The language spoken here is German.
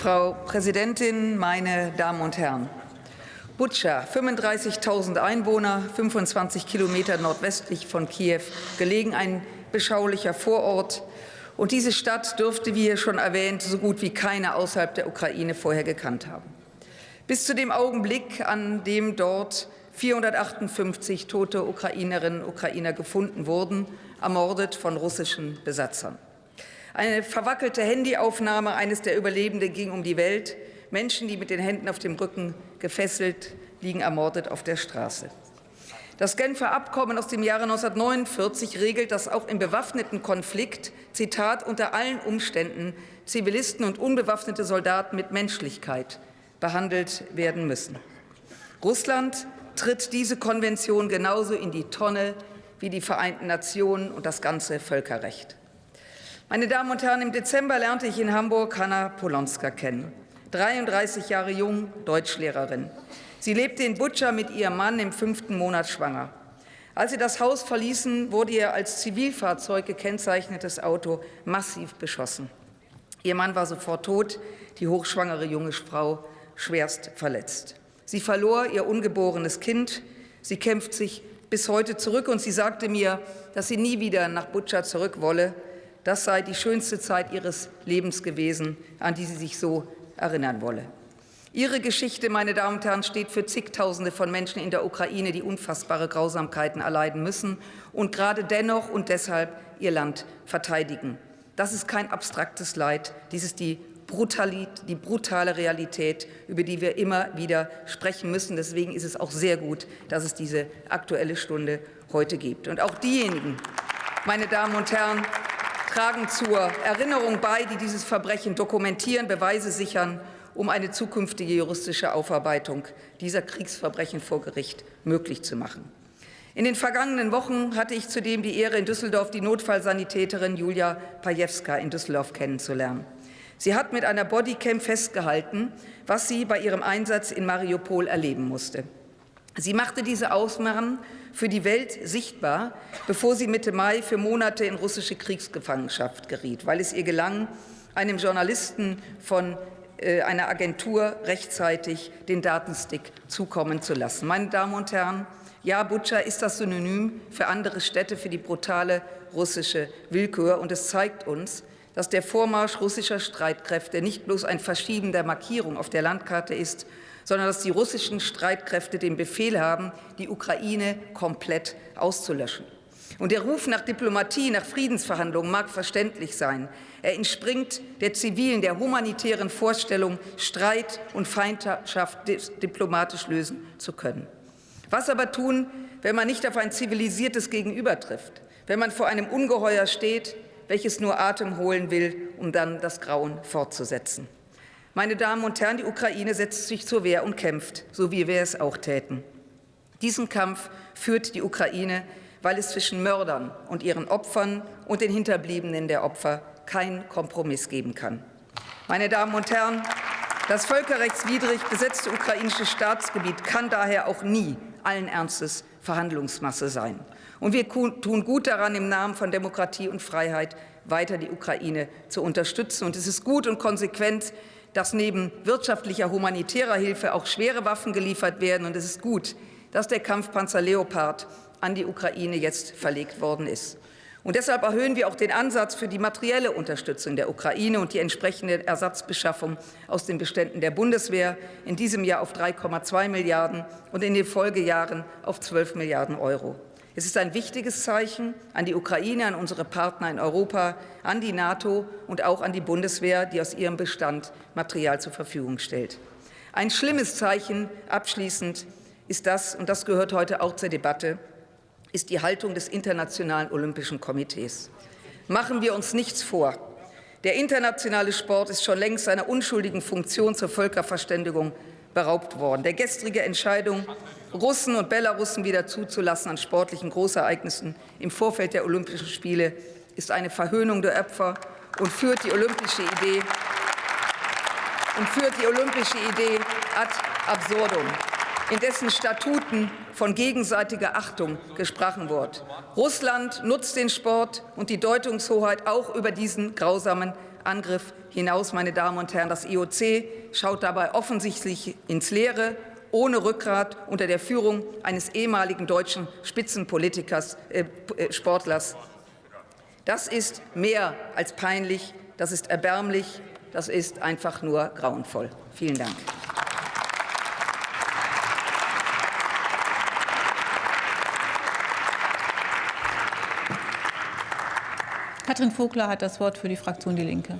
Frau Präsidentin, meine Damen und Herren! Butscha, 35.000 Einwohner, 25 Kilometer nordwestlich von Kiew, gelegen ein beschaulicher Vorort. Und diese Stadt dürfte, wie hier schon erwähnt, so gut wie keine außerhalb der Ukraine vorher gekannt haben. Bis zu dem Augenblick, an dem dort 458 tote Ukrainerinnen und Ukrainer gefunden wurden, ermordet von russischen Besatzern. Eine verwackelte Handyaufnahme eines der Überlebenden ging um die Welt. Menschen, die mit den Händen auf dem Rücken gefesselt liegen, ermordet auf der Straße. Das Genfer Abkommen aus dem Jahre 1949 regelt, dass auch im bewaffneten Konflikt, Zitat, unter allen Umständen Zivilisten und unbewaffnete Soldaten mit Menschlichkeit behandelt werden müssen. Russland tritt diese Konvention genauso in die Tonne wie die Vereinten Nationen und das ganze Völkerrecht. Meine Damen und Herren, im Dezember lernte ich in Hamburg Hanna Polonska kennen. 33 Jahre jung, Deutschlehrerin. Sie lebte in Butscha mit ihrem Mann im fünften Monat schwanger. Als sie das Haus verließen, wurde ihr als Zivilfahrzeug gekennzeichnetes Auto massiv beschossen. Ihr Mann war sofort tot, die hochschwangere junge Frau schwerst verletzt. Sie verlor ihr ungeborenes Kind. Sie kämpft sich bis heute zurück, und sie sagte mir, dass sie nie wieder nach Butscha zurück wolle, das sei die schönste Zeit ihres Lebens gewesen, an die sie sich so erinnern wolle. Ihre Geschichte, meine Damen und Herren, steht für zigtausende von Menschen in der Ukraine, die unfassbare Grausamkeiten erleiden müssen und gerade dennoch und deshalb ihr Land verteidigen. Das ist kein abstraktes Leid, dies ist die, die brutale Realität, über die wir immer wieder sprechen müssen. Deswegen ist es auch sehr gut, dass es diese Aktuelle Stunde heute gibt. Und auch diejenigen, meine Damen und Herren, tragen zur Erinnerung bei, die dieses Verbrechen dokumentieren, Beweise sichern, um eine zukünftige juristische Aufarbeitung dieser Kriegsverbrechen vor Gericht möglich zu machen. In den vergangenen Wochen hatte ich zudem die Ehre, in Düsseldorf die Notfallsanitäterin Julia Pajewska in Düsseldorf kennenzulernen. Sie hat mit einer Bodycam festgehalten, was sie bei ihrem Einsatz in Mariupol erleben musste. Sie machte diese Ausmachen für die Welt sichtbar, bevor sie Mitte Mai für Monate in russische Kriegsgefangenschaft geriet, weil es ihr gelang, einem Journalisten von äh, einer Agentur rechtzeitig den Datenstick zukommen zu lassen. Meine Damen und Herren, ja, Butscha ist das Synonym für andere Städte für die brutale russische Willkür, und es zeigt uns, dass der Vormarsch russischer Streitkräfte nicht bloß ein Verschieben der Markierung auf der Landkarte ist, sondern dass die russischen Streitkräfte den Befehl haben, die Ukraine komplett auszulöschen. Und der Ruf nach Diplomatie, nach Friedensverhandlungen mag verständlich sein. Er entspringt der zivilen, der humanitären Vorstellung, Streit und Feindschaft diplomatisch lösen zu können. Was aber tun, wenn man nicht auf ein zivilisiertes Gegenüber trifft, wenn man vor einem Ungeheuer steht, welches nur Atem holen will, um dann das Grauen fortzusetzen? Meine Damen und Herren, die Ukraine setzt sich zur Wehr und kämpft, so wie wir es auch täten. Diesen Kampf führt die Ukraine, weil es zwischen Mördern und ihren Opfern und den Hinterbliebenen der Opfer keinen Kompromiss geben kann. Meine Damen und Herren, das völkerrechtswidrig besetzte ukrainische Staatsgebiet kann daher auch nie allen Ernstes Verhandlungsmasse sein. Und wir tun gut daran, im Namen von Demokratie und Freiheit weiter die Ukraine zu unterstützen. Und es ist gut und konsequent, dass neben wirtschaftlicher humanitärer Hilfe auch schwere Waffen geliefert werden. Und es ist gut, dass der Kampfpanzer Leopard an die Ukraine jetzt verlegt worden ist. Und deshalb erhöhen wir auch den Ansatz für die materielle Unterstützung der Ukraine und die entsprechende Ersatzbeschaffung aus den Beständen der Bundeswehr in diesem Jahr auf 3,2 Milliarden und in den Folgejahren auf 12 Milliarden Euro. Es ist ein wichtiges Zeichen an die Ukraine, an unsere Partner in Europa, an die NATO und auch an die Bundeswehr, die aus ihrem Bestand Material zur Verfügung stellt. Ein schlimmes Zeichen abschließend ist das, und das gehört heute auch zur Debatte, ist die Haltung des Internationalen Olympischen Komitees. Machen wir uns nichts vor. Der internationale Sport ist schon längst seiner unschuldigen Funktion zur Völkerverständigung beraubt worden. Der gestrige Entscheidung, Russen und Belarussen wieder zuzulassen an sportlichen Großereignissen im Vorfeld der Olympischen Spiele, ist eine Verhöhnung der Opfer und führt die olympische Idee und führt die olympische Idee ad absurdum, in dessen Statuten von gegenseitiger Achtung gesprochen wird. Russland nutzt den Sport und die Deutungshoheit auch über diesen grausamen Angriff hinaus, meine Damen und Herren. Das IOC schaut dabei offensichtlich ins Leere, ohne Rückgrat unter der Führung eines ehemaligen deutschen Spitzenpolitikers, äh, äh Sportlers. Das ist mehr als peinlich, das ist erbärmlich, das ist einfach nur grauenvoll. Vielen Dank. Katrin Vogler hat das Wort für die Fraktion Die Linke.